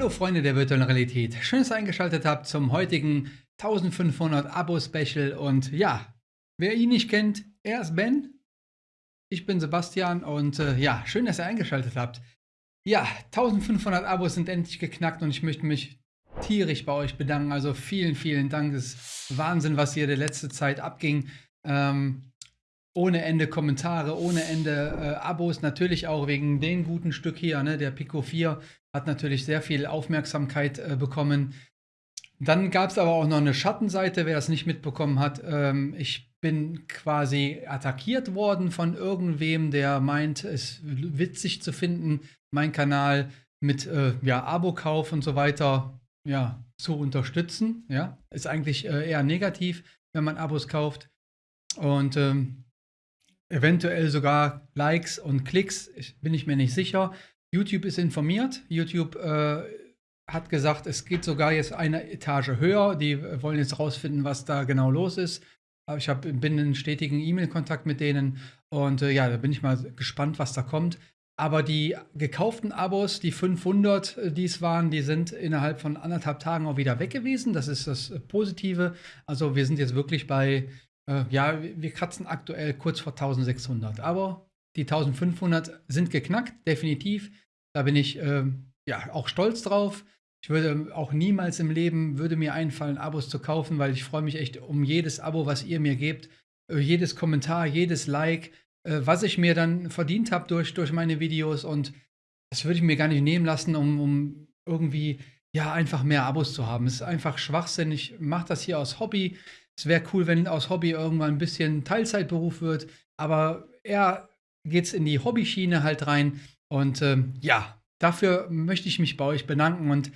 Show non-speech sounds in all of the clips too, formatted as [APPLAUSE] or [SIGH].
Hallo Freunde der virtuellen Realität, schön, dass ihr eingeschaltet habt zum heutigen 1500 Abo-Special. Und ja, wer ihn nicht kennt, er ist Ben, ich bin Sebastian und äh, ja, schön, dass ihr eingeschaltet habt. Ja, 1500 Abos sind endlich geknackt und ich möchte mich tierisch bei euch bedanken, also vielen, vielen Dank, es ist Wahnsinn, was hier der letzte Zeit abging. Ähm, ohne Ende Kommentare, ohne Ende äh, Abos, natürlich auch wegen dem guten Stück hier, ne, der Pico 4 hat natürlich sehr viel Aufmerksamkeit äh, bekommen. Dann gab es aber auch noch eine Schattenseite, wer das nicht mitbekommen hat. Ähm, ich bin quasi attackiert worden von irgendwem, der meint, es witzig zu finden, meinen Kanal mit äh, ja, Abo-Kauf und so weiter ja, zu unterstützen. Ja, ist eigentlich äh, eher negativ, wenn man Abos kauft. Und ähm, eventuell sogar Likes und Klicks, ich, bin ich mir nicht sicher. YouTube ist informiert. YouTube äh, hat gesagt, es geht sogar jetzt eine Etage höher. Die wollen jetzt rausfinden, was da genau los ist. Ich hab, bin in stetigen E-Mail-Kontakt mit denen und äh, ja, da bin ich mal gespannt, was da kommt. Aber die gekauften Abos, die 500, äh, die es waren, die sind innerhalb von anderthalb Tagen auch wieder weg gewesen. Das ist das Positive. Also wir sind jetzt wirklich bei äh, ja, wir kratzen aktuell kurz vor 1600. Aber die 1500 sind geknackt, definitiv. Da bin ich äh, ja auch stolz drauf. Ich würde auch niemals im Leben würde mir einfallen, Abos zu kaufen, weil ich freue mich echt um jedes Abo, was ihr mir gebt, äh, jedes Kommentar, jedes Like, äh, was ich mir dann verdient habe durch, durch meine Videos und das würde ich mir gar nicht nehmen lassen, um, um irgendwie ja einfach mehr Abos zu haben. Es ist einfach Schwachsinn. Ich mache das hier aus Hobby. Es wäre cool, wenn aus Hobby irgendwann ein bisschen Teilzeitberuf wird, aber eher geht es in die Hobbyschiene halt rein. Und ähm, ja, dafür möchte ich mich bei euch bedanken. Und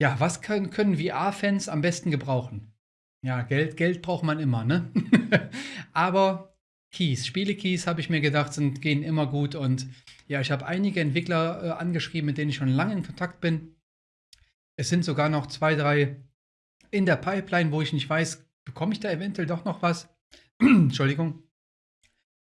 ja, was können, können VR-Fans am besten gebrauchen? Ja, Geld, Geld braucht man immer, ne? [LAUGHS] aber Keys, Spiele-Keys, habe ich mir gedacht, sind, gehen immer gut. Und ja, ich habe einige Entwickler äh, angeschrieben, mit denen ich schon lange in Kontakt bin. Es sind sogar noch zwei, drei in der Pipeline, wo ich nicht weiß, bekomme ich da eventuell doch noch was? [CLEARS THROAT] Entschuldigung.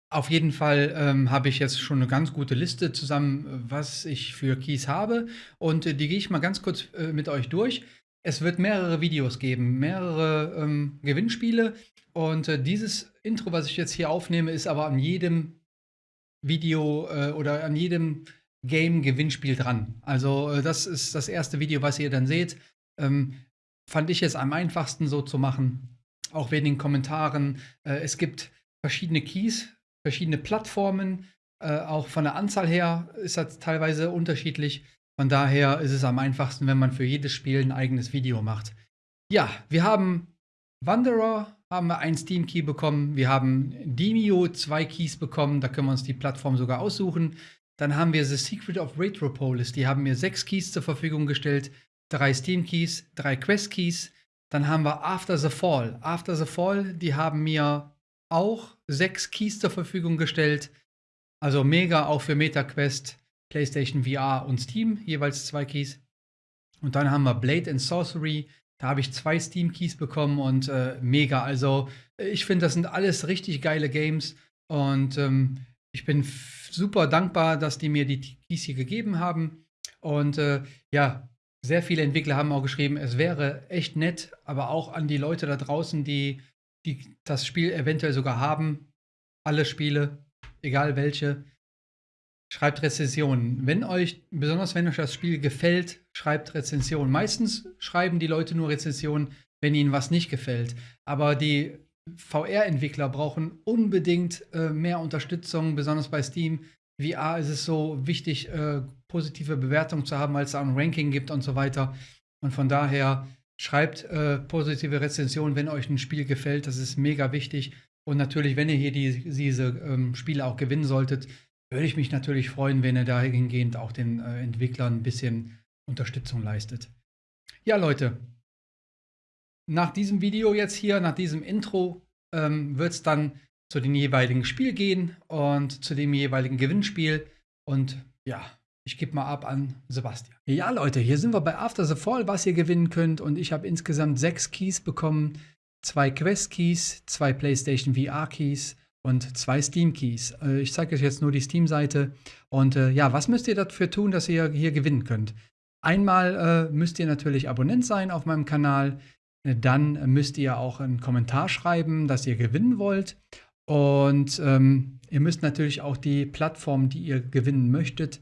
Auf jeden Fall ähm, habe ich jetzt schon eine ganz gute Liste zusammen, was ich für Keys habe. Und äh, die gehe ich mal ganz kurz äh, mit euch durch. Es wird mehrere Videos geben, mehrere ähm, Gewinnspiele. Und äh, dieses Intro, was ich jetzt hier aufnehme, ist aber an jedem Video äh, oder an jedem Game-Gewinnspiel dran. Also äh, das ist das erste Video, was ihr dann seht. Ähm, fand ich es am einfachsten so zu machen auch wegen den Kommentaren. Äh, es gibt verschiedene Keys, verschiedene Plattformen. Äh, auch von der Anzahl her ist das teilweise unterschiedlich. Von daher ist es am einfachsten, wenn man für jedes Spiel ein eigenes Video macht. Ja, wir haben Wanderer, haben wir einen Steam Key bekommen. Wir haben Demio zwei Keys bekommen. Da können wir uns die Plattform sogar aussuchen. Dann haben wir The Secret of Retropolis. Die haben mir sechs Keys zur Verfügung gestellt. Drei Steam Keys, drei Quest Keys, dann haben wir After the Fall. After the Fall, die haben mir auch sechs Keys zur Verfügung gestellt. Also mega auch für MetaQuest, PlayStation VR und Steam, jeweils zwei Keys. Und dann haben wir Blade and Sorcery. Da habe ich zwei Steam-Keys bekommen und äh, mega. Also ich finde, das sind alles richtig geile Games. Und ähm, ich bin super dankbar, dass die mir die Keys hier gegeben haben. Und äh, ja, sehr viele Entwickler haben auch geschrieben, es wäre echt nett, aber auch an die Leute da draußen, die, die das Spiel eventuell sogar haben, alle Spiele, egal welche, schreibt Rezensionen. Wenn euch, besonders wenn euch das Spiel gefällt, schreibt Rezensionen. Meistens schreiben die Leute nur Rezensionen, wenn ihnen was nicht gefällt. Aber die VR-Entwickler brauchen unbedingt äh, mehr Unterstützung, besonders bei Steam. VR ist es so wichtig, äh, positive Bewertungen zu haben, weil es ein Ranking gibt und so weiter. Und von daher schreibt äh, positive Rezensionen, wenn euch ein Spiel gefällt. Das ist mega wichtig. Und natürlich, wenn ihr hier die, diese ähm, Spiele auch gewinnen solltet, würde ich mich natürlich freuen, wenn ihr dahingehend auch den äh, Entwicklern ein bisschen Unterstützung leistet. Ja, Leute, nach diesem Video jetzt hier, nach diesem Intro, ähm, wird es dann zu dem jeweiligen Spiel gehen und zu dem jeweiligen Gewinnspiel. Und ja, ich gebe mal ab an Sebastian. Ja, Leute, hier sind wir bei After the Fall, was ihr gewinnen könnt. Und ich habe insgesamt sechs Keys bekommen. Zwei Quest-Keys, zwei PlayStation VR-Keys und zwei Steam-Keys. Äh, ich zeige euch jetzt nur die Steam-Seite. Und äh, ja, was müsst ihr dafür tun, dass ihr hier gewinnen könnt? Einmal äh, müsst ihr natürlich Abonnent sein auf meinem Kanal. Dann müsst ihr auch einen Kommentar schreiben, dass ihr gewinnen wollt. Und ähm, ihr müsst natürlich auch die Plattform, die ihr gewinnen möchtet,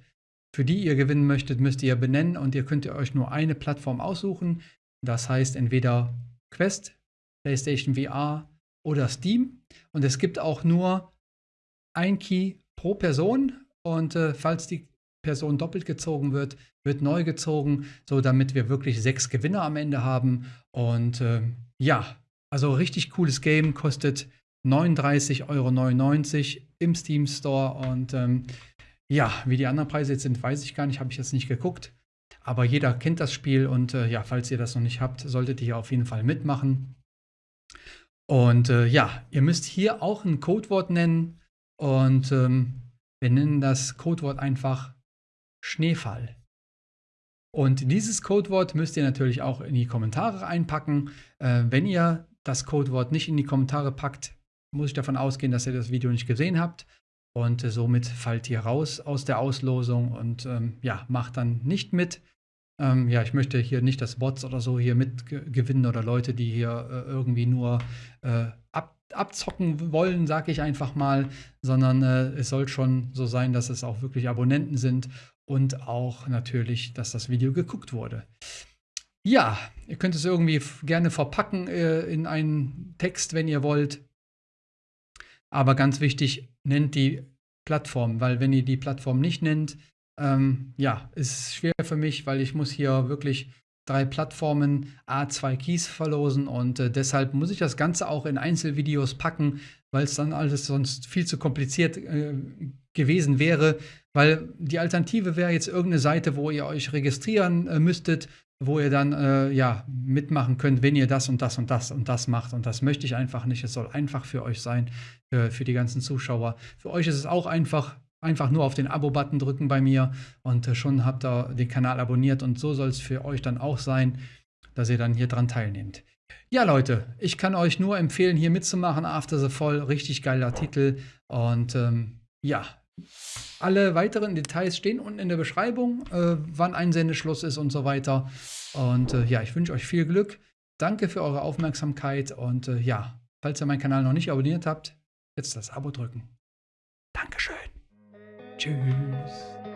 für die ihr gewinnen möchtet, müsst ihr benennen und ihr könnt euch nur eine Plattform aussuchen. Das heißt entweder Quest, PlayStation VR oder Steam. Und es gibt auch nur ein Key pro Person. Und äh, falls die Person doppelt gezogen wird, wird neu gezogen, so damit wir wirklich sechs Gewinner am Ende haben. Und äh, ja, also richtig cooles Game, kostet 39,99 Euro im Steam Store. Und ähm, ja, wie die anderen Preise jetzt sind, weiß ich gar nicht, habe ich jetzt nicht geguckt. Aber jeder kennt das Spiel und äh, ja, falls ihr das noch nicht habt, solltet ihr auf jeden Fall mitmachen. Und äh, ja, ihr müsst hier auch ein Codewort nennen und ähm, wir nennen das Codewort einfach Schneefall. Und dieses Codewort müsst ihr natürlich auch in die Kommentare einpacken. Äh, wenn ihr das Codewort nicht in die Kommentare packt, muss ich davon ausgehen, dass ihr das Video nicht gesehen habt. Und äh, somit fallt ihr raus aus der Auslosung und ähm, ja, macht dann nicht mit. Ähm, ja, ich möchte hier nicht, dass Bots oder so hier mitgewinnen oder Leute, die hier äh, irgendwie nur äh, ab, abzocken wollen, sage ich einfach mal, sondern äh, es soll schon so sein, dass es auch wirklich Abonnenten sind und auch natürlich, dass das Video geguckt wurde. Ja, ihr könnt es irgendwie gerne verpacken äh, in einen Text, wenn ihr wollt. Aber ganz wichtig, nennt die Plattform, weil wenn ihr die Plattform nicht nennt, ähm, ja, ist schwer für mich, weil ich muss hier wirklich drei Plattformen A2 Keys verlosen und äh, deshalb muss ich das Ganze auch in Einzelvideos packen, weil es dann alles sonst viel zu kompliziert äh, gewesen wäre, weil die Alternative wäre jetzt irgendeine Seite, wo ihr euch registrieren äh, müsstet, wo ihr dann äh, ja mitmachen könnt, wenn ihr das und das und das und das macht. Und das möchte ich einfach nicht. Es soll einfach für euch sein, für, für die ganzen Zuschauer. Für euch ist es auch einfach, einfach nur auf den Abo-Button drücken bei mir und äh, schon habt ihr den Kanal abonniert. Und so soll es für euch dann auch sein, dass ihr dann hier dran teilnehmt. Ja, Leute, ich kann euch nur empfehlen, hier mitzumachen. After the Fall, richtig geiler Titel. Und ähm, ja, alle weiteren Details stehen unten in der Beschreibung, äh, wann Einsendeschluss ist und so weiter. Und äh, ja, ich wünsche euch viel Glück. Danke für eure Aufmerksamkeit und äh, ja, falls ihr meinen Kanal noch nicht abonniert habt, jetzt das Abo drücken. Dankeschön. Tschüss.